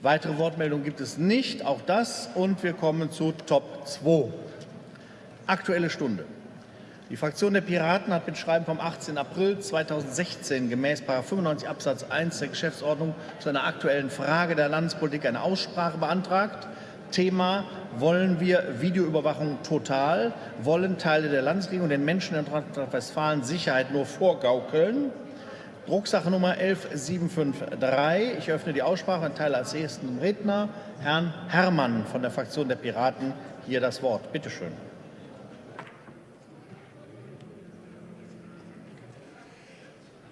Weitere Wortmeldungen gibt es nicht. Auch das. Und wir kommen zu Top 2. Aktuelle Stunde. Die Fraktion der Piraten hat mit Schreiben vom 18. April 2016 gemäß 95 Absatz 1 der Geschäftsordnung zu einer aktuellen Frage der Landespolitik eine Aussprache beantragt. Thema wollen wir Videoüberwachung total? Wollen Teile der Landesregierung den Menschen in Nordrhein-Westfalen Sicherheit nur vorgaukeln? Drucksache Nummer 11753. Ich öffne die Aussprache und teile als ersten Redner Herrn Herrmann von der Fraktion der Piraten hier das Wort. Bitte schön.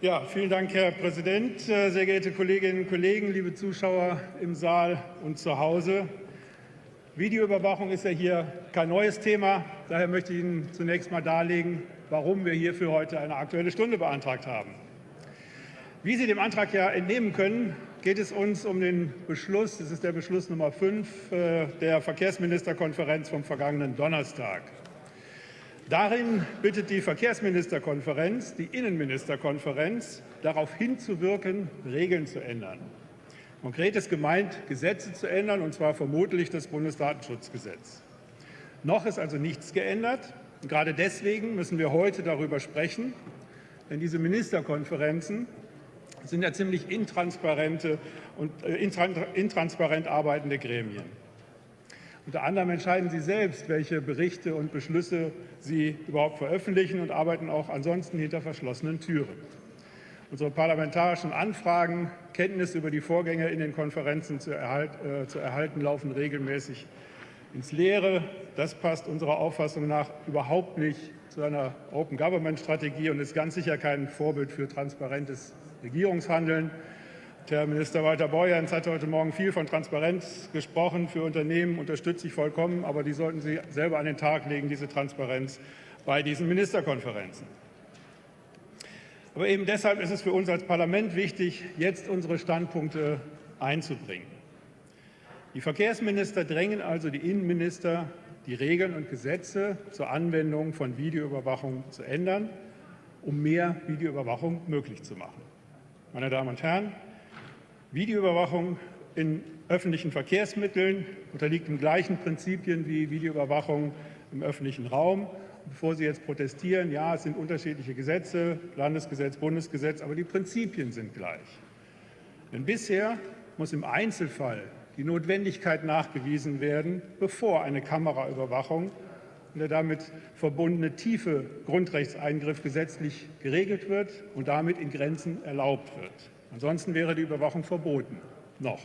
Ja, vielen Dank, Herr Präsident. Äh, sehr geehrte Kolleginnen und Kollegen, liebe Zuschauer im Saal und zu Hause. Videoüberwachung ist ja hier kein neues Thema. Daher möchte ich Ihnen zunächst mal darlegen, warum wir hierfür heute eine Aktuelle Stunde beantragt haben. Wie Sie dem Antrag ja entnehmen können, geht es uns um den Beschluss, das ist der Beschluss Nummer 5 äh, der Verkehrsministerkonferenz vom vergangenen Donnerstag. Darin bittet die Verkehrsministerkonferenz die Innenministerkonferenz, darauf hinzuwirken, Regeln zu ändern. Konkret ist gemeint, Gesetze zu ändern, und zwar vermutlich das Bundesdatenschutzgesetz. Noch ist also nichts geändert. Gerade deswegen müssen wir heute darüber sprechen, denn diese Ministerkonferenzen sind ja ziemlich intransparente und äh, intransparent arbeitende Gremien. Unter anderem entscheiden Sie selbst, welche Berichte und Beschlüsse Sie überhaupt veröffentlichen und arbeiten auch ansonsten hinter verschlossenen Türen. Unsere parlamentarischen Anfragen, Kenntnisse über die Vorgänge in den Konferenzen zu, erhalt, äh, zu erhalten, laufen regelmäßig ins Leere. Das passt unserer Auffassung nach überhaupt nicht zu einer Open Government Strategie und ist ganz sicher kein Vorbild für transparentes Regierungshandeln. Herr Minister Walter Borjans hat heute Morgen viel von Transparenz gesprochen. Für Unternehmen unterstütze ich vollkommen, aber die sollten Sie selber an den Tag legen, diese Transparenz bei diesen Ministerkonferenzen. Aber eben deshalb ist es für uns als Parlament wichtig, jetzt unsere Standpunkte einzubringen. Die Verkehrsminister drängen also die Innenminister, die Regeln und Gesetze zur Anwendung von Videoüberwachung zu ändern, um mehr Videoüberwachung möglich zu machen. Meine Damen und Herren, Videoüberwachung in öffentlichen Verkehrsmitteln unterliegt den gleichen Prinzipien wie Videoüberwachung im öffentlichen Raum. Bevor Sie jetzt protestieren, ja, es sind unterschiedliche Gesetze, Landesgesetz, Bundesgesetz, aber die Prinzipien sind gleich. Denn bisher muss im Einzelfall die Notwendigkeit nachgewiesen werden, bevor eine Kameraüberwachung und der damit verbundene tiefe Grundrechtseingriff gesetzlich geregelt wird und damit in Grenzen erlaubt wird. Ansonsten wäre die Überwachung verboten. Noch.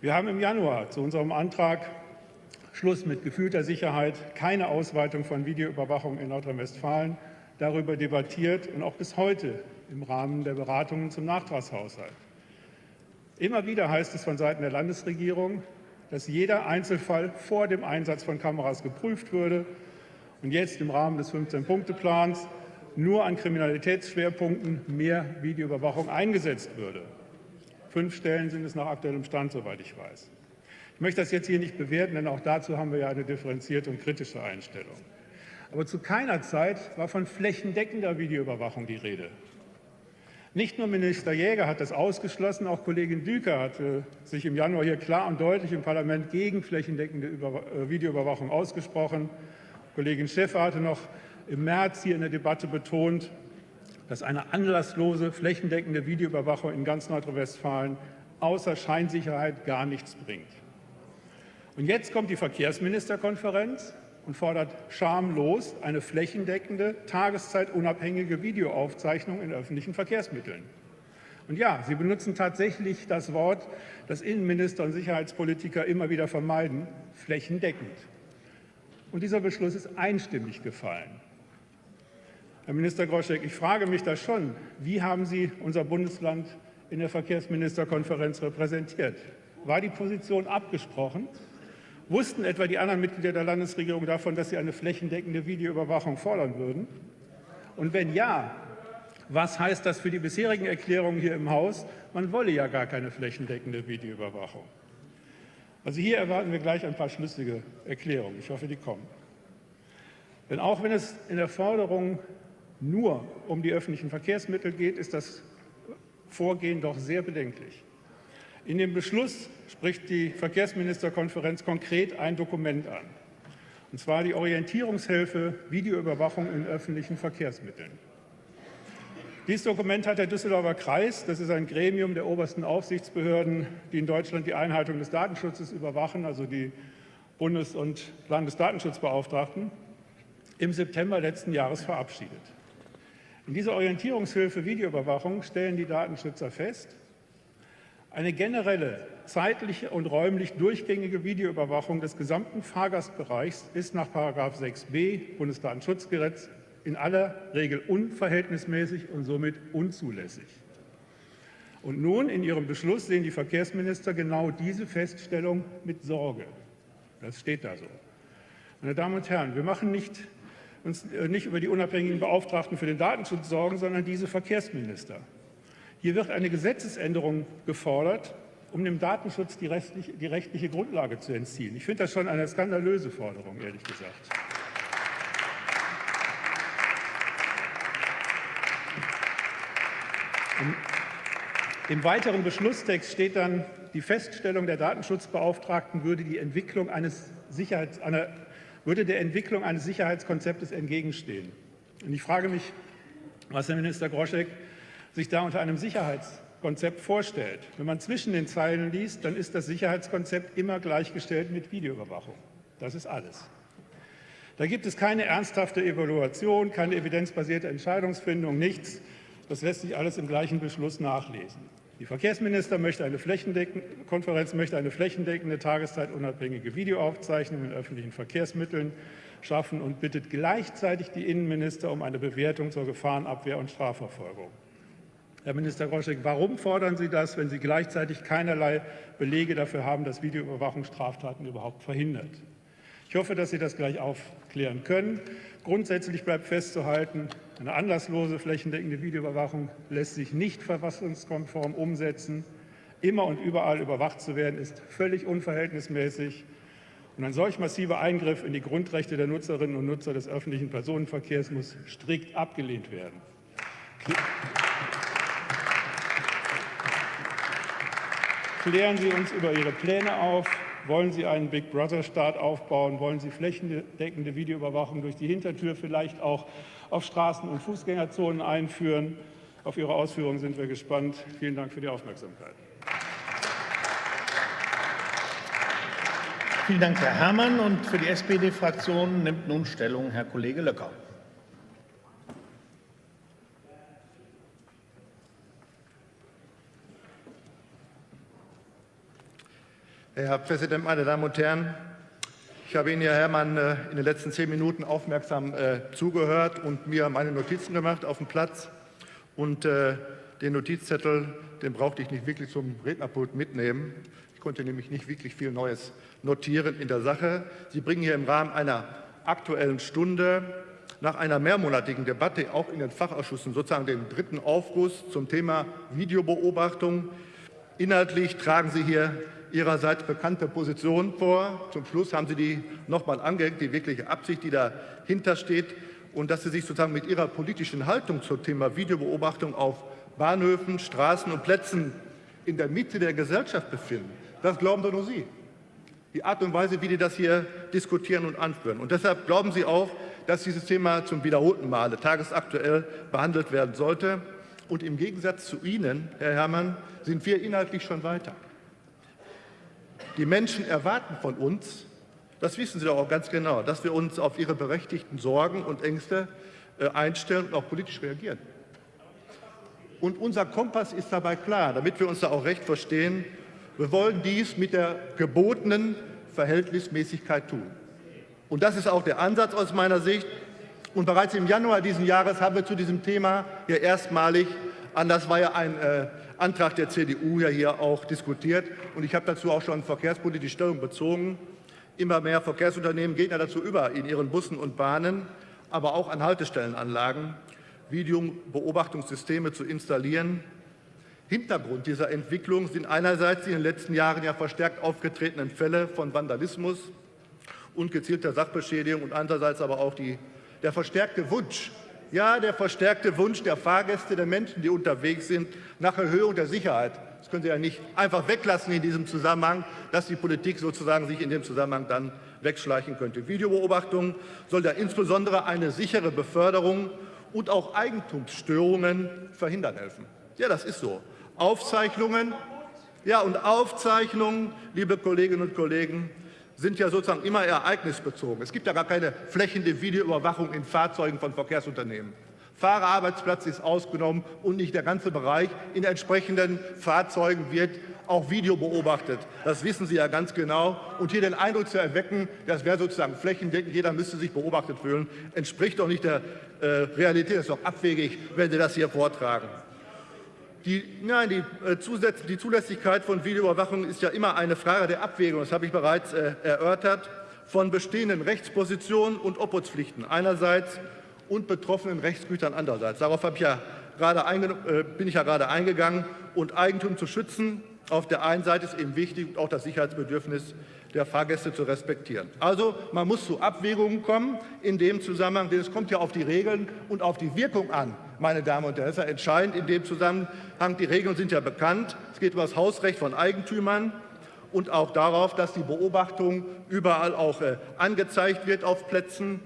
Wir haben im Januar zu unserem Antrag Schluss mit gefühlter Sicherheit, keine Ausweitung von Videoüberwachung in Nordrhein-Westfalen darüber debattiert und auch bis heute im Rahmen der Beratungen zum Nachtragshaushalt. Immer wieder heißt es von Seiten der Landesregierung, dass jeder Einzelfall vor dem Einsatz von Kameras geprüft würde und jetzt im Rahmen des 15-Punkte-Plans nur an Kriminalitätsschwerpunkten mehr Videoüberwachung eingesetzt würde. Fünf Stellen sind es nach aktuellem Stand, soweit ich weiß. Ich möchte das jetzt hier nicht bewerten, denn auch dazu haben wir ja eine differenzierte und kritische Einstellung. Aber zu keiner Zeit war von flächendeckender Videoüberwachung die Rede. Nicht nur Minister Jäger hat das ausgeschlossen, auch Kollegin Düker hatte sich im Januar hier klar und deutlich im Parlament gegen flächendeckende äh, Videoüberwachung ausgesprochen. Kollegin Schäfer hatte noch im März hier in der Debatte betont, dass eine anlasslose, flächendeckende Videoüberwachung in ganz Nordrhein-Westfalen außer Scheinsicherheit gar nichts bringt. Und jetzt kommt die Verkehrsministerkonferenz und fordert schamlos eine flächendeckende, tageszeitunabhängige Videoaufzeichnung in öffentlichen Verkehrsmitteln. Und ja, Sie benutzen tatsächlich das Wort, das Innenminister und Sicherheitspolitiker immer wieder vermeiden, flächendeckend. Und dieser Beschluss ist einstimmig gefallen. Herr Minister Groschek, ich frage mich da schon, wie haben Sie unser Bundesland in der Verkehrsministerkonferenz repräsentiert? War die Position abgesprochen? Wussten etwa die anderen Mitglieder der Landesregierung davon, dass sie eine flächendeckende Videoüberwachung fordern würden? Und wenn ja, was heißt das für die bisherigen Erklärungen hier im Haus? Man wolle ja gar keine flächendeckende Videoüberwachung. Also hier erwarten wir gleich ein paar schlüssige Erklärungen. Ich hoffe, die kommen. Denn auch wenn es in der Forderung nur um die öffentlichen Verkehrsmittel geht, ist das Vorgehen doch sehr bedenklich. In dem Beschluss spricht die Verkehrsministerkonferenz konkret ein Dokument an, und zwar die Orientierungshilfe Videoüberwachung in öffentlichen Verkehrsmitteln. Dieses Dokument hat der Düsseldorfer Kreis, das ist ein Gremium der obersten Aufsichtsbehörden, die in Deutschland die Einhaltung des Datenschutzes überwachen, also die Bundes- und Landesdatenschutzbeauftragten, im September letzten Jahres verabschiedet. In dieser Orientierungshilfe Videoüberwachung stellen die Datenschützer fest, eine generelle zeitliche und räumlich durchgängige Videoüberwachung des gesamten Fahrgastbereichs ist nach 6b Bundesdatenschutzgesetz in aller Regel unverhältnismäßig und somit unzulässig. Und nun in Ihrem Beschluss sehen die Verkehrsminister genau diese Feststellung mit Sorge. Das steht da so. Meine Damen und Herren, wir machen nicht, uns äh, nicht über die unabhängigen Beauftragten für den Datenschutz sorgen, sondern diese Verkehrsminister. Hier wird eine Gesetzesänderung gefordert, um dem Datenschutz die, rechtliche, die rechtliche Grundlage zu entziehen. Ich finde das schon eine skandalöse Forderung, ehrlich gesagt. Im, Im weiteren Beschlusstext steht dann, die Feststellung der Datenschutzbeauftragten würde, die Entwicklung eines Sicherheits, einer, würde der Entwicklung eines Sicherheitskonzeptes entgegenstehen. Und ich frage mich, was Herr Minister Groschek sich da unter einem Sicherheitskonzept vorstellt. Wenn man zwischen den Zeilen liest, dann ist das Sicherheitskonzept immer gleichgestellt mit Videoüberwachung. Das ist alles. Da gibt es keine ernsthafte Evaluation, keine evidenzbasierte Entscheidungsfindung, nichts. Das lässt sich alles im gleichen Beschluss nachlesen. Die Verkehrsminister möchte eine Konferenz möchte eine flächendeckende tageszeitunabhängige Videoaufzeichnung in öffentlichen Verkehrsmitteln schaffen und bittet gleichzeitig die Innenminister um eine Bewertung zur Gefahrenabwehr und Strafverfolgung. Herr Minister Groschek, warum fordern Sie das, wenn Sie gleichzeitig keinerlei Belege dafür haben, dass Videoüberwachung Straftaten überhaupt verhindert? Ich hoffe, dass Sie das gleich aufklären können. Grundsätzlich bleibt festzuhalten, eine anlasslose flächendeckende Videoüberwachung lässt sich nicht verfassungskonform umsetzen. Immer und überall überwacht zu werden, ist völlig unverhältnismäßig. Und ein solch massiver Eingriff in die Grundrechte der Nutzerinnen und Nutzer des öffentlichen Personenverkehrs muss strikt abgelehnt werden. Klären Sie uns über Ihre Pläne auf. Wollen Sie einen Big Brother-Staat aufbauen? Wollen Sie flächendeckende Videoüberwachung durch die Hintertür vielleicht auch auf Straßen- und Fußgängerzonen einführen? Auf Ihre Ausführungen sind wir gespannt. Vielen Dank für die Aufmerksamkeit. Vielen Dank, Herr Herrmann. Und für die SPD-Fraktion nimmt nun Stellung Herr Kollege Löcker. Herr Präsident, meine Damen und Herren! Ich habe Ihnen, Herr Herrmann, äh, in den letzten zehn Minuten aufmerksam äh, zugehört und mir meine Notizen gemacht auf dem Platz. Und äh, den Notizzettel, den brauchte ich nicht wirklich zum Rednerpult mitnehmen. Ich konnte nämlich nicht wirklich viel Neues notieren in der Sache. Sie bringen hier im Rahmen einer Aktuellen Stunde nach einer mehrmonatigen Debatte auch in den Fachausschüssen sozusagen den dritten Aufguss zum Thema Videobeobachtung. Inhaltlich tragen Sie hier Ihrerseits bekannte Position vor. Zum Schluss haben Sie die noch mal angehängt, die wirkliche Absicht, die dahinter steht, und dass Sie sich sozusagen mit Ihrer politischen Haltung zum Thema Videobeobachtung auf Bahnhöfen, Straßen und Plätzen in der Mitte der Gesellschaft befinden. Das glauben doch nur Sie. Die Art und Weise, wie die das hier diskutieren und anführen. Und deshalb glauben Sie auch, dass dieses Thema zum wiederholten Male tagesaktuell behandelt werden sollte. Und im Gegensatz zu Ihnen, Herr Herrmann, sind wir inhaltlich schon weiter. Die Menschen erwarten von uns, das wissen Sie doch auch ganz genau, dass wir uns auf ihre berechtigten Sorgen und Ängste äh, einstellen und auch politisch reagieren. Und unser Kompass ist dabei klar, damit wir uns da auch recht verstehen. Wir wollen dies mit der gebotenen Verhältnismäßigkeit tun. Und das ist auch der Ansatz aus meiner Sicht. Und bereits im Januar dieses Jahres haben wir zu diesem Thema hier erstmalig, an das war ja ein äh, Antrag der CDU ja hier auch diskutiert. Und ich habe dazu auch schon verkehrspolitische Stellung bezogen. Immer mehr Verkehrsunternehmen gehen ja dazu über, in ihren Bussen und Bahnen, aber auch an Haltestellenanlagen Videobeobachtungssysteme zu installieren. Hintergrund dieser Entwicklung sind einerseits die in den letzten Jahren ja verstärkt aufgetretenen Fälle von Vandalismus und gezielter Sachbeschädigung und andererseits aber auch die, der verstärkte Wunsch ja, der verstärkte Wunsch der Fahrgäste, der Menschen, die unterwegs sind, nach Erhöhung der Sicherheit Das können Sie ja nicht einfach weglassen in diesem Zusammenhang, dass die Politik sozusagen sich in dem Zusammenhang dann wegschleichen könnte. Videobeobachtung soll ja insbesondere eine sichere Beförderung und auch Eigentumsstörungen verhindern helfen. Ja, das ist so. Aufzeichnungen, ja, und Aufzeichnungen, liebe Kolleginnen und Kollegen, sind ja sozusagen immer ereignisbezogen. Es gibt ja gar keine flächende Videoüberwachung in Fahrzeugen von Verkehrsunternehmen. Fahrerarbeitsplatz ist ausgenommen und nicht der ganze Bereich. In entsprechenden Fahrzeugen wird auch Video beobachtet. Das wissen Sie ja ganz genau. Und hier den Eindruck zu erwecken, das wäre sozusagen flächendeckend, jeder müsste sich beobachtet fühlen, entspricht doch nicht der äh, Realität. Das ist doch abwegig, wenn Sie das hier vortragen. Die, nein, die, äh, die, Zulässigkeit von Videoüberwachung ist ja immer eine Frage der Abwägung, das habe ich bereits äh, erörtert, von bestehenden Rechtspositionen und Obhutspflichten einerseits und betroffenen Rechtsgütern andererseits. Darauf ich ja äh, bin ich ja gerade eingegangen. Und Eigentum zu schützen auf der einen Seite ist eben wichtig auch das Sicherheitsbedürfnis der Fahrgäste zu respektieren. Also man muss zu Abwägungen kommen in dem Zusammenhang, denn es kommt ja auf die Regeln und auf die Wirkung an, meine Damen und Herren. Das ist ja entscheidend in dem Zusammenhang. Die Regeln sind ja bekannt. Es geht um das Hausrecht von Eigentümern und auch darauf, dass die Beobachtung überall auch äh, angezeigt wird auf Plätzen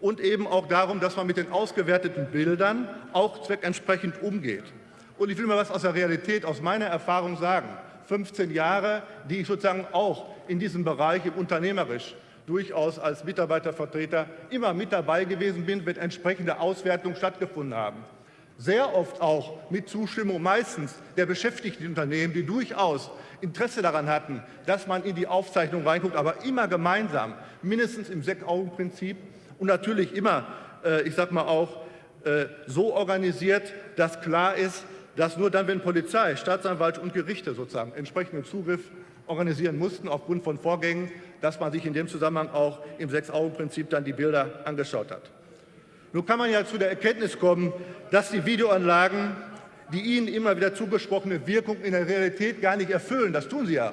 und eben auch darum, dass man mit den ausgewerteten Bildern auch zweckentsprechend umgeht. Und ich will mal was aus der Realität, aus meiner Erfahrung sagen. 15 Jahre, die ich sozusagen auch in diesem Bereich im unternehmerisch durchaus als Mitarbeitervertreter immer mit dabei gewesen bin, wenn entsprechende Auswertungen stattgefunden haben. Sehr oft auch mit Zustimmung meistens der beschäftigten Unternehmen, die durchaus Interesse daran hatten, dass man in die Aufzeichnung reinguckt, aber immer gemeinsam, mindestens im Sechs-Augen-Prinzip und natürlich immer, äh, ich sage mal auch, äh, so organisiert, dass klar ist, dass nur dann, wenn Polizei, Staatsanwalt und Gerichte sozusagen entsprechenden Zugriff organisieren mussten aufgrund von Vorgängen, dass man sich in dem Zusammenhang auch im Sechs-Augen-Prinzip dann die Bilder angeschaut hat. Nun kann man ja zu der Erkenntnis kommen, dass die Videoanlagen die ihnen immer wieder zugesprochene Wirkung in der Realität gar nicht erfüllen. Das tun sie ja.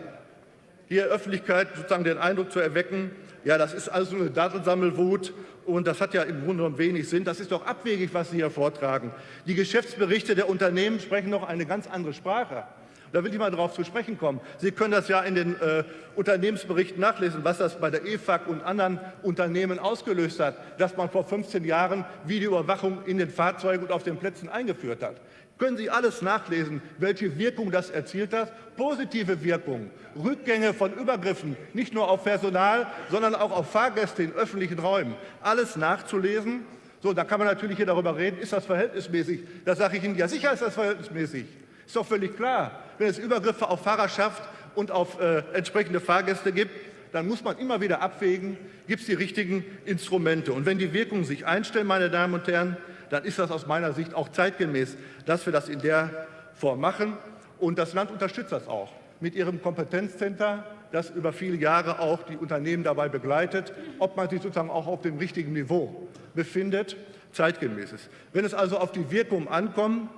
Hier Öffentlichkeit sozusagen den Eindruck zu erwecken, ja, das ist nur eine Datensammelwut und das hat ja im Grunde genommen wenig Sinn. Das ist doch abwegig, was Sie hier vortragen. Die Geschäftsberichte der Unternehmen sprechen noch eine ganz andere Sprache. Da will ich mal darauf zu sprechen kommen. Sie können das ja in den äh, Unternehmensberichten nachlesen, was das bei der EFAG und anderen Unternehmen ausgelöst hat, dass man vor 15 Jahren Videoüberwachung in den Fahrzeugen und auf den Plätzen eingeführt hat. Können Sie alles nachlesen, welche Wirkung das erzielt hat? Positive Wirkung, Rückgänge von Übergriffen, nicht nur auf Personal, sondern auch auf Fahrgäste in öffentlichen Räumen. Alles nachzulesen. So, da kann man natürlich hier darüber reden, ist das verhältnismäßig? Da sage ich Ihnen, ja sicher ist das verhältnismäßig. Ist doch völlig klar. Wenn es Übergriffe auf Fahrerschaft und auf äh, entsprechende Fahrgäste gibt, dann muss man immer wieder abwägen, gibt es die richtigen Instrumente. Und wenn die Wirkungen sich einstellen, meine Damen und Herren, dann ist das aus meiner Sicht auch zeitgemäß, dass wir das in der Form machen. Und das Land unterstützt das auch mit ihrem Kompetenzcenter, das über viele Jahre auch die Unternehmen dabei begleitet, ob man sich sozusagen auch auf dem richtigen Niveau befindet, zeitgemäß ist. Wenn es also auf die Wirkung ankommt,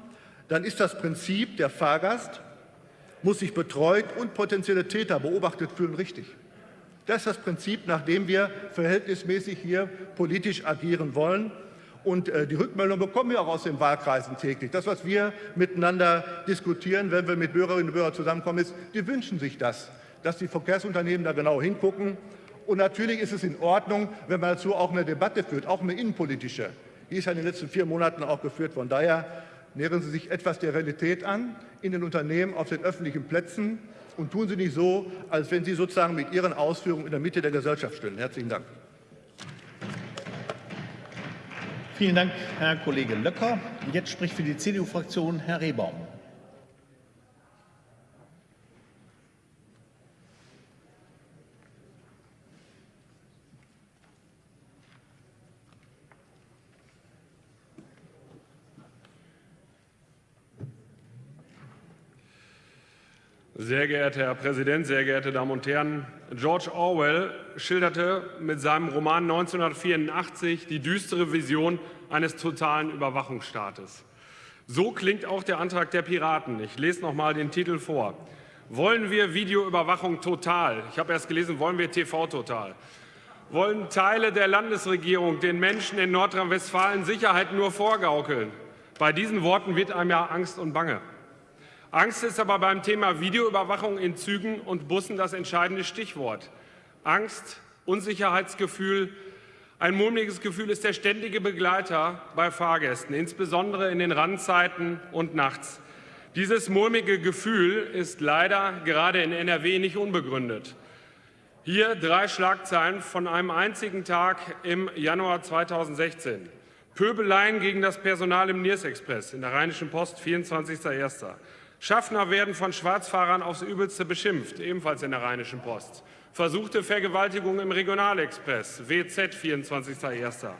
dann ist das Prinzip, der Fahrgast muss sich betreut und potenzielle Täter beobachtet fühlen, richtig. Das ist das Prinzip, nach dem wir verhältnismäßig hier politisch agieren wollen. Und äh, die Rückmeldung bekommen wir auch aus den Wahlkreisen täglich. Das, was wir miteinander diskutieren, wenn wir mit Bürgerinnen und Bürgern zusammenkommen, ist, die wünschen sich das, dass die Verkehrsunternehmen da genau hingucken. Und natürlich ist es in Ordnung, wenn man dazu auch eine Debatte führt, auch eine innenpolitische. Die ist ja in den letzten vier Monaten auch geführt. Von daher nähern Sie sich etwas der Realität an in den Unternehmen auf den öffentlichen Plätzen und tun Sie nicht so, als wenn Sie sozusagen mit Ihren Ausführungen in der Mitte der Gesellschaft stehen. Herzlichen Dank. Vielen Dank, Herr Kollege Löcker. Jetzt spricht für die CDU-Fraktion Herr Rehbaum. Sehr geehrter Herr Präsident, sehr geehrte Damen und Herren! George Orwell schilderte mit seinem Roman 1984 die düstere Vision eines totalen Überwachungsstaates. So klingt auch der Antrag der Piraten. Ich lese noch mal den Titel vor. Wollen wir Videoüberwachung total? Ich habe erst gelesen, wollen wir TV total? Wollen Teile der Landesregierung den Menschen in Nordrhein-Westfalen Sicherheit nur vorgaukeln? Bei diesen Worten wird einem ja Angst und Bange. Angst ist aber beim Thema Videoüberwachung in Zügen und Bussen das entscheidende Stichwort. Angst, Unsicherheitsgefühl, ein mulmiges Gefühl ist der ständige Begleiter bei Fahrgästen, insbesondere in den Randzeiten und nachts. Dieses mulmige Gefühl ist leider gerade in NRW nicht unbegründet. Hier drei Schlagzeilen von einem einzigen Tag im Januar 2016. Pöbeleien gegen das Personal im Niersexpress in der Rheinischen Post, 24.01. Schaffner werden von Schwarzfahrern aufs Übelste beschimpft, ebenfalls in der Rheinischen Post. Versuchte Vergewaltigung im Regionalexpress, WZ, 24.01.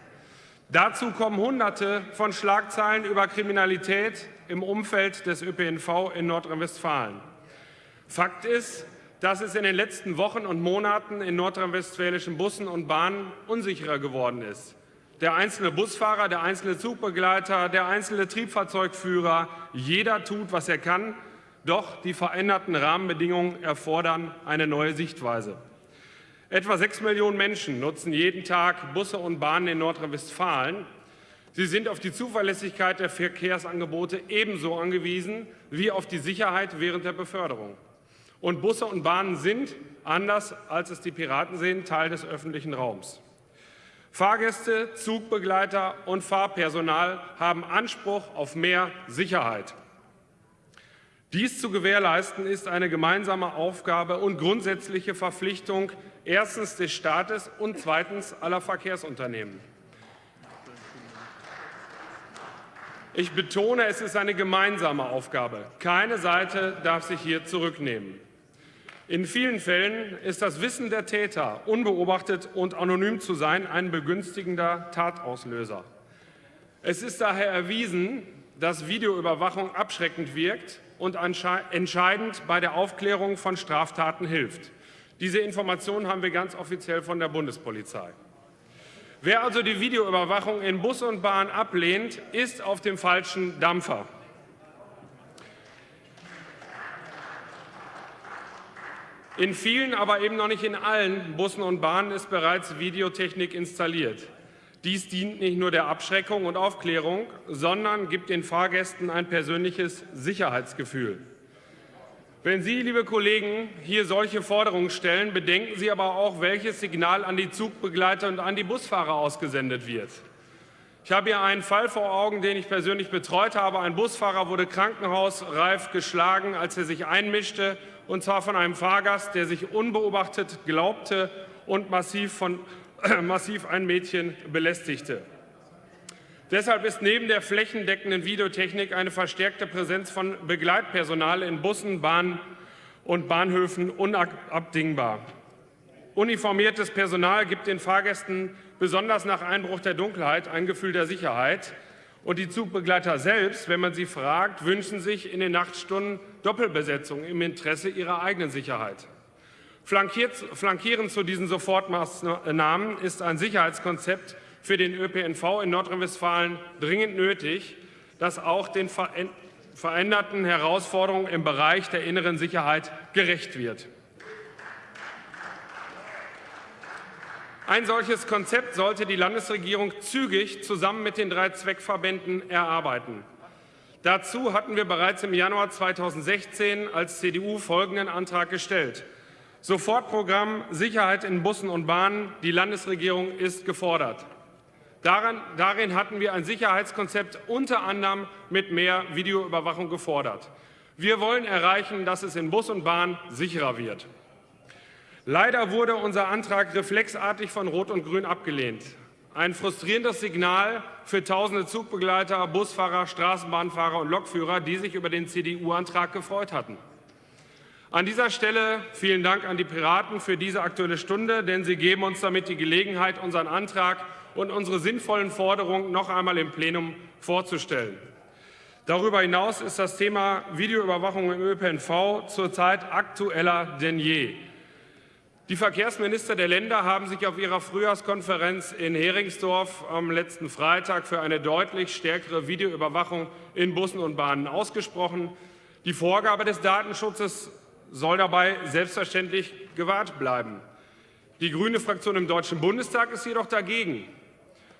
Dazu kommen Hunderte von Schlagzeilen über Kriminalität im Umfeld des ÖPNV in Nordrhein-Westfalen. Fakt ist, dass es in den letzten Wochen und Monaten in nordrhein-westfälischen Bussen und Bahnen unsicherer geworden ist. Der einzelne Busfahrer, der einzelne Zugbegleiter, der einzelne Triebfahrzeugführer, jeder tut, was er kann, doch die veränderten Rahmenbedingungen erfordern eine neue Sichtweise. Etwa sechs Millionen Menschen nutzen jeden Tag Busse und Bahnen in Nordrhein-Westfalen. Sie sind auf die Zuverlässigkeit der Verkehrsangebote ebenso angewiesen wie auf die Sicherheit während der Beförderung. Und Busse und Bahnen sind, anders als es die Piraten sehen, Teil des öffentlichen Raums. Fahrgäste, Zugbegleiter und Fahrpersonal haben Anspruch auf mehr Sicherheit. Dies zu gewährleisten ist eine gemeinsame Aufgabe und grundsätzliche Verpflichtung erstens des Staates und zweitens aller Verkehrsunternehmen. Ich betone, es ist eine gemeinsame Aufgabe. Keine Seite darf sich hier zurücknehmen. In vielen Fällen ist das Wissen der Täter, unbeobachtet und anonym zu sein, ein begünstigender Tatauslöser. Es ist daher erwiesen, dass Videoüberwachung abschreckend wirkt und entscheidend bei der Aufklärung von Straftaten hilft. Diese Informationen haben wir ganz offiziell von der Bundespolizei. Wer also die Videoüberwachung in Bus und Bahn ablehnt, ist auf dem falschen Dampfer. In vielen, aber eben noch nicht in allen Bussen und Bahnen ist bereits Videotechnik installiert. Dies dient nicht nur der Abschreckung und Aufklärung, sondern gibt den Fahrgästen ein persönliches Sicherheitsgefühl. Wenn Sie, liebe Kollegen, hier solche Forderungen stellen, bedenken Sie aber auch, welches Signal an die Zugbegleiter und an die Busfahrer ausgesendet wird. Ich habe hier einen Fall vor Augen, den ich persönlich betreut habe. Ein Busfahrer wurde krankenhausreif geschlagen, als er sich einmischte, und zwar von einem Fahrgast, der sich unbeobachtet glaubte und massiv, von, massiv ein Mädchen belästigte. Deshalb ist neben der flächendeckenden Videotechnik eine verstärkte Präsenz von Begleitpersonal in Bussen, Bahnen und Bahnhöfen unabdingbar. Uniformiertes Personal gibt den Fahrgästen besonders nach Einbruch der Dunkelheit ein Gefühl der Sicherheit. Und die Zugbegleiter selbst, wenn man sie fragt, wünschen sich in den Nachtstunden Doppelbesetzung im Interesse ihrer eigenen Sicherheit. flankierend zu diesen Sofortmaßnahmen ist ein Sicherheitskonzept für den ÖPNV in Nordrhein-Westfalen dringend nötig, das auch den veränderten Herausforderungen im Bereich der inneren Sicherheit gerecht wird. Ein solches Konzept sollte die Landesregierung zügig zusammen mit den drei Zweckverbänden erarbeiten. Dazu hatten wir bereits im Januar 2016 als CDU folgenden Antrag gestellt. Sofortprogramm Sicherheit in Bussen und Bahnen. Die Landesregierung ist gefordert. Daran, darin hatten wir ein Sicherheitskonzept unter anderem mit mehr Videoüberwachung gefordert. Wir wollen erreichen, dass es in Bus und Bahn sicherer wird. Leider wurde unser Antrag reflexartig von Rot und Grün abgelehnt. Ein frustrierendes Signal für tausende Zugbegleiter, Busfahrer, Straßenbahnfahrer und Lokführer, die sich über den CDU-Antrag gefreut hatten. An dieser Stelle vielen Dank an die Piraten für diese Aktuelle Stunde, denn sie geben uns damit die Gelegenheit, unseren Antrag und unsere sinnvollen Forderungen noch einmal im Plenum vorzustellen. Darüber hinaus ist das Thema Videoüberwachung im ÖPNV zurzeit aktueller denn je. Die Verkehrsminister der Länder haben sich auf ihrer Frühjahrskonferenz in Heringsdorf am letzten Freitag für eine deutlich stärkere Videoüberwachung in Bussen und Bahnen ausgesprochen. Die Vorgabe des Datenschutzes soll dabei selbstverständlich gewahrt bleiben. Die grüne Fraktion im Deutschen Bundestag ist jedoch dagegen.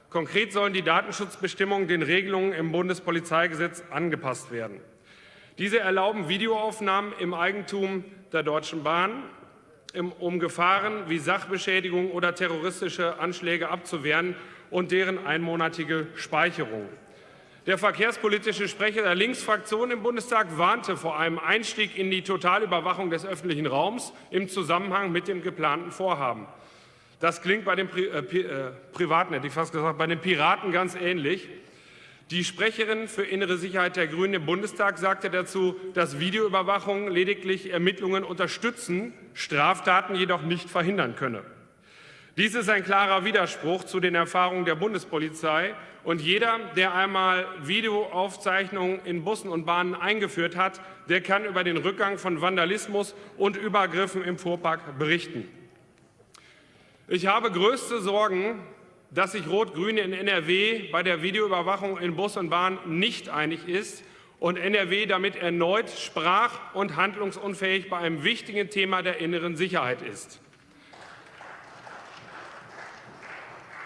Konkret sollen die Datenschutzbestimmungen den Regelungen im Bundespolizeigesetz angepasst werden. Diese erlauben Videoaufnahmen im Eigentum der Deutschen Bahn, um Gefahren wie Sachbeschädigung oder terroristische Anschläge abzuwehren und deren einmonatige Speicherung. Der verkehrspolitische Sprecher der Linksfraktion im Bundestag warnte vor einem Einstieg in die Totalüberwachung des öffentlichen Raums im Zusammenhang mit dem geplanten Vorhaben. Das klingt bei den Pri äh, äh, Privaten, hätte ich fast gesagt, bei den Piraten ganz ähnlich. Die Sprecherin für innere Sicherheit der Grünen im Bundestag sagte dazu, dass Videoüberwachung lediglich Ermittlungen unterstützen, Straftaten jedoch nicht verhindern könne. Dies ist ein klarer Widerspruch zu den Erfahrungen der Bundespolizei. Und jeder, der einmal Videoaufzeichnungen in Bussen und Bahnen eingeführt hat, der kann über den Rückgang von Vandalismus und Übergriffen im Fuhrpark berichten. Ich habe größte Sorgen, dass sich Rot-Grün in NRW bei der Videoüberwachung in Bus und Bahn nicht einig ist und NRW damit erneut sprach- und handlungsunfähig bei einem wichtigen Thema der inneren Sicherheit ist.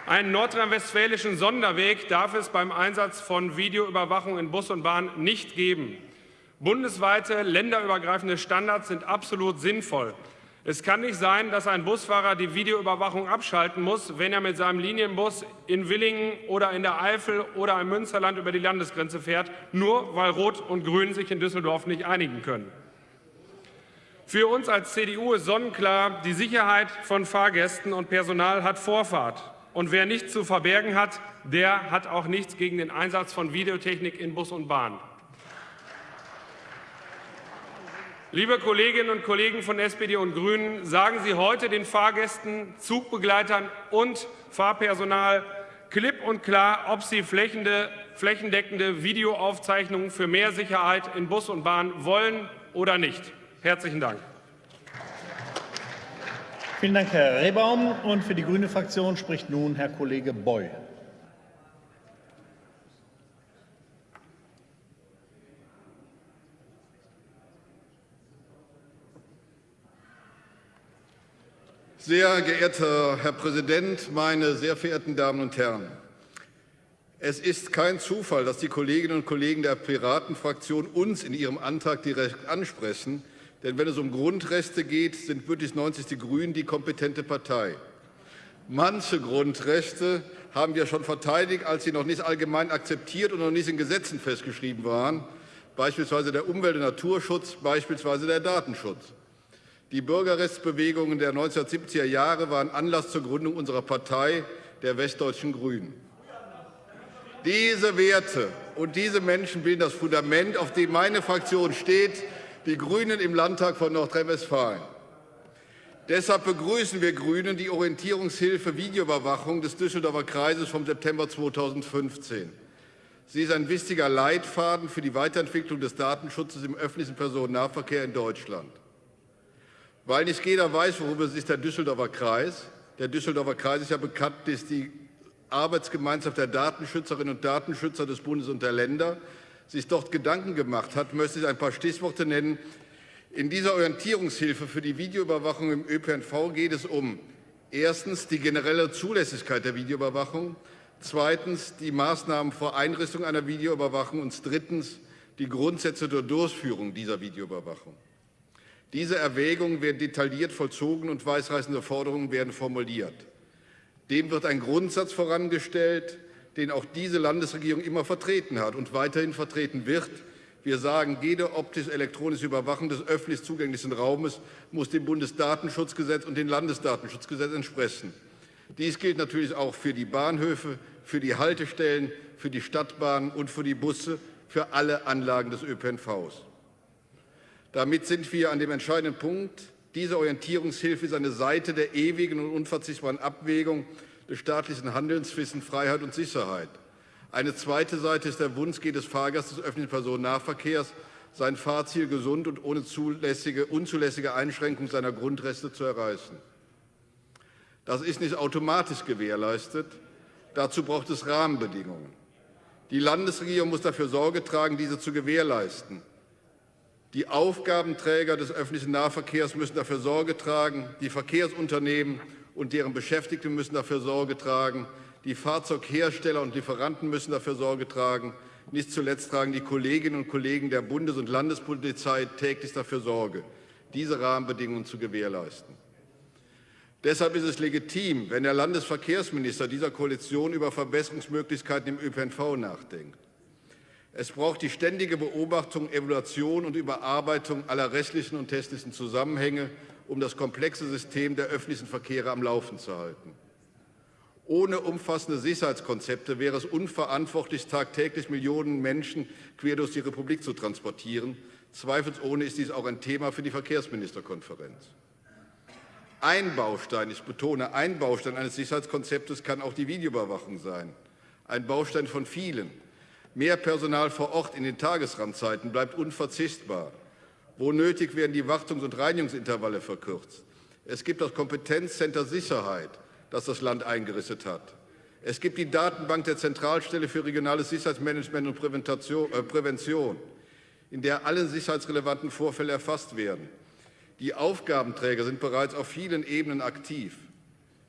Einen nordrhein-westfälischen Sonderweg darf es beim Einsatz von Videoüberwachung in Bus und Bahn nicht geben. Bundesweite länderübergreifende Standards sind absolut sinnvoll. Es kann nicht sein, dass ein Busfahrer die Videoüberwachung abschalten muss, wenn er mit seinem Linienbus in Willingen oder in der Eifel oder im Münsterland über die Landesgrenze fährt, nur weil Rot und Grün sich in Düsseldorf nicht einigen können. Für uns als CDU ist sonnenklar, die Sicherheit von Fahrgästen und Personal hat Vorfahrt. Und wer nichts zu verbergen hat, der hat auch nichts gegen den Einsatz von Videotechnik in Bus und Bahn. Liebe Kolleginnen und Kollegen von SPD und Grünen, sagen Sie heute den Fahrgästen, Zugbegleitern und Fahrpersonal klipp und klar, ob Sie flächendeckende Videoaufzeichnungen für mehr Sicherheit in Bus und Bahn wollen oder nicht. Herzlichen Dank. Vielen Dank, Herr Rehbaum. Und für die Grüne Fraktion spricht nun Herr Kollege Boy. Sehr geehrter Herr Präsident, meine sehr verehrten Damen und Herren! Es ist kein Zufall, dass die Kolleginnen und Kollegen der Piratenfraktion uns in ihrem Antrag direkt ansprechen, denn wenn es um Grundrechte geht, sind Bündnis 90 Die Grünen die kompetente Partei. Manche Grundrechte haben wir schon verteidigt, als sie noch nicht allgemein akzeptiert und noch nicht in Gesetzen festgeschrieben waren, beispielsweise der Umwelt- und Naturschutz, beispielsweise der Datenschutz. Die Bürgerrechtsbewegungen der 1970er Jahre waren Anlass zur Gründung unserer Partei, der Westdeutschen Grünen. Diese Werte und diese Menschen bilden das Fundament, auf dem meine Fraktion steht, die Grünen im Landtag von Nordrhein-Westfalen. Deshalb begrüßen wir Grünen die Orientierungshilfe Videoüberwachung des Düsseldorfer Kreises vom September 2015. Sie ist ein wichtiger Leitfaden für die Weiterentwicklung des Datenschutzes im öffentlichen Personennahverkehr in Deutschland. Weil nicht jeder weiß, worüber sich der Düsseldorfer Kreis, der Düsseldorfer Kreis ist ja bekannt, ist die Arbeitsgemeinschaft der Datenschützerinnen und Datenschützer des Bundes und der Länder, sich dort Gedanken gemacht hat, möchte ich ein paar Stichworte nennen. In dieser Orientierungshilfe für die Videoüberwachung im ÖPNV geht es um erstens die generelle Zulässigkeit der Videoüberwachung, zweitens die Maßnahmen vor Einrichtung einer Videoüberwachung und drittens die Grundsätze der Durchführung dieser Videoüberwachung. Diese Erwägungen werden detailliert vollzogen und weisreißende Forderungen werden formuliert. Dem wird ein Grundsatz vorangestellt, den auch diese Landesregierung immer vertreten hat und weiterhin vertreten wird. Wir sagen, jede optisch-elektronische Überwachung des öffentlich zugänglichen Raumes muss dem Bundesdatenschutzgesetz und dem Landesdatenschutzgesetz entsprechen. Dies gilt natürlich auch für die Bahnhöfe, für die Haltestellen, für die Stadtbahnen und für die Busse, für alle Anlagen des ÖPNVs. Damit sind wir an dem entscheidenden Punkt. Diese Orientierungshilfe ist eine Seite der ewigen und unverzichtbaren Abwägung des staatlichen Handelns zwischen Freiheit und Sicherheit. Eine zweite Seite ist der Wunsch jedes Fahrgastes des öffentlichen Personennahverkehrs, sein Fahrziel gesund und ohne zulässige, unzulässige Einschränkung seiner Grundrechte zu erreichen. Das ist nicht automatisch gewährleistet. Dazu braucht es Rahmenbedingungen. Die Landesregierung muss dafür Sorge tragen, diese zu gewährleisten. Die Aufgabenträger des öffentlichen Nahverkehrs müssen dafür Sorge tragen, die Verkehrsunternehmen und deren Beschäftigte müssen dafür Sorge tragen, die Fahrzeughersteller und Lieferanten müssen dafür Sorge tragen, Nicht zuletzt tragen die Kolleginnen und Kollegen der Bundes- und Landespolizei täglich dafür Sorge, diese Rahmenbedingungen zu gewährleisten. Deshalb ist es legitim, wenn der Landesverkehrsminister dieser Koalition über Verbesserungsmöglichkeiten im ÖPNV nachdenkt. Es braucht die ständige Beobachtung, Evaluation und Überarbeitung aller rechtlichen und technischen Zusammenhänge, um das komplexe System der öffentlichen Verkehre am Laufen zu halten. Ohne umfassende Sicherheitskonzepte wäre es unverantwortlich, tagtäglich Millionen Menschen quer durch die Republik zu transportieren. Zweifelsohne ist dies auch ein Thema für die Verkehrsministerkonferenz. Ein Baustein, ich betone, ein Baustein eines Sicherheitskonzeptes kann auch die Videoüberwachung sein. Ein Baustein von vielen. Mehr Personal vor Ort in den Tagesrandzeiten bleibt unverzichtbar. Wo nötig werden die Wartungs- und Reinigungsintervalle verkürzt. Es gibt das Kompetenzcenter Sicherheit, das das Land eingerichtet hat. Es gibt die Datenbank der Zentralstelle für regionales Sicherheitsmanagement und äh, Prävention, in der alle sicherheitsrelevanten Vorfälle erfasst werden. Die Aufgabenträger sind bereits auf vielen Ebenen aktiv.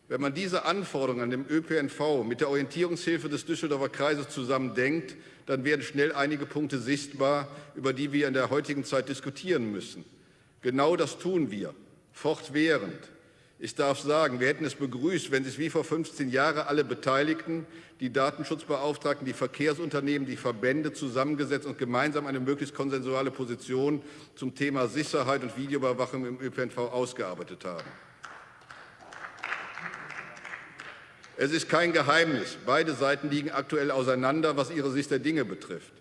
Wenn man diese Anforderungen an den ÖPNV mit der Orientierungshilfe des Düsseldorfer Kreises zusammendenkt, dann werden schnell einige Punkte sichtbar, über die wir in der heutigen Zeit diskutieren müssen. Genau das tun wir, fortwährend. Ich darf sagen, wir hätten es begrüßt, wenn sich wie vor 15 Jahren alle Beteiligten, die Datenschutzbeauftragten, die Verkehrsunternehmen, die Verbände zusammengesetzt und gemeinsam eine möglichst konsensuale Position zum Thema Sicherheit und Videoüberwachung im ÖPNV ausgearbeitet haben. Es ist kein Geheimnis, beide Seiten liegen aktuell auseinander, was ihre Sicht der Dinge betrifft.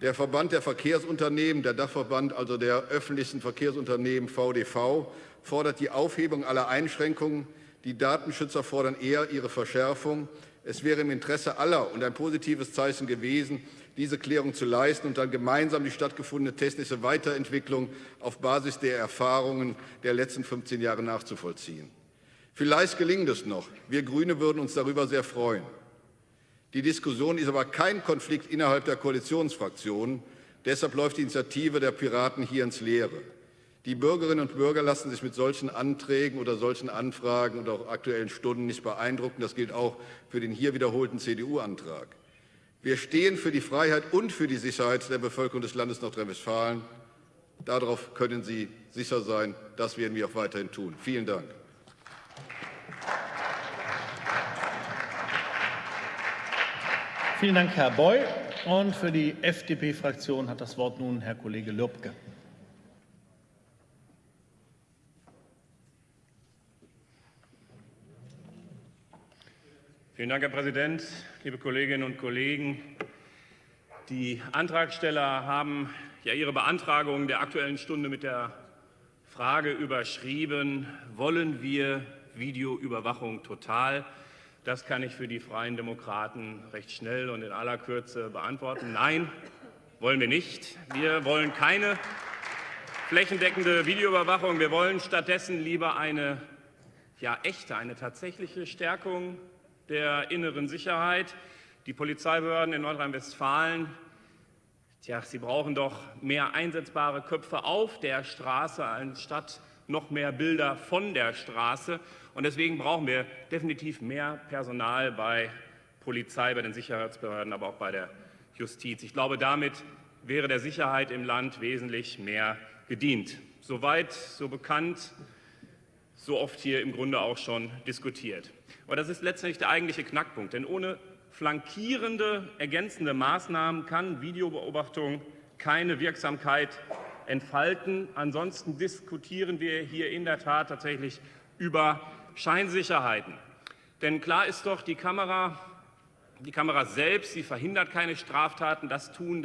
Der Verband der Verkehrsunternehmen, der Dachverband also der öffentlichen Verkehrsunternehmen VDV, fordert die Aufhebung aller Einschränkungen. Die Datenschützer fordern eher ihre Verschärfung. Es wäre im Interesse aller und ein positives Zeichen gewesen, diese Klärung zu leisten und dann gemeinsam die stattgefundene technische Weiterentwicklung auf Basis der Erfahrungen der letzten 15 Jahre nachzuvollziehen. Vielleicht gelingt es noch. Wir Grüne würden uns darüber sehr freuen. Die Diskussion ist aber kein Konflikt innerhalb der Koalitionsfraktionen. Deshalb läuft die Initiative der Piraten hier ins Leere. Die Bürgerinnen und Bürger lassen sich mit solchen Anträgen oder solchen Anfragen und auch Aktuellen Stunden nicht beeindrucken. Das gilt auch für den hier wiederholten CDU-Antrag. Wir stehen für die Freiheit und für die Sicherheit der Bevölkerung des Landes Nordrhein-Westfalen. Darauf können Sie sicher sein. Das werden wir auch weiterhin tun. Vielen Dank. Vielen Dank, Herr Boy. Und für die FDP-Fraktion hat das Wort nun Herr Kollege Lürbke. Vielen Dank, Herr Präsident, liebe Kolleginnen und Kollegen. Die Antragsteller haben ja ihre Beantragung der Aktuellen Stunde mit der Frage überschrieben, wollen wir Videoüberwachung total? Das kann ich für die Freien Demokraten recht schnell und in aller Kürze beantworten. Nein, wollen wir nicht. Wir wollen keine flächendeckende Videoüberwachung. Wir wollen stattdessen lieber eine ja, echte, eine tatsächliche Stärkung der inneren Sicherheit. Die Polizeibehörden in Nordrhein-Westfalen, sie brauchen doch mehr einsetzbare Köpfe auf der Straße anstatt noch mehr Bilder von der Straße. Und deswegen brauchen wir definitiv mehr Personal bei Polizei, bei den Sicherheitsbehörden, aber auch bei der Justiz. Ich glaube, damit wäre der Sicherheit im Land wesentlich mehr gedient. Soweit, so bekannt, so oft hier im Grunde auch schon diskutiert. Aber das ist letztendlich der eigentliche Knackpunkt, denn ohne flankierende, ergänzende Maßnahmen kann Videobeobachtung keine Wirksamkeit entfalten. Ansonsten diskutieren wir hier in der Tat tatsächlich über Scheinsicherheiten. Denn klar ist doch, die Kamera, die Kamera selbst, sie verhindert keine Straftaten. Das tun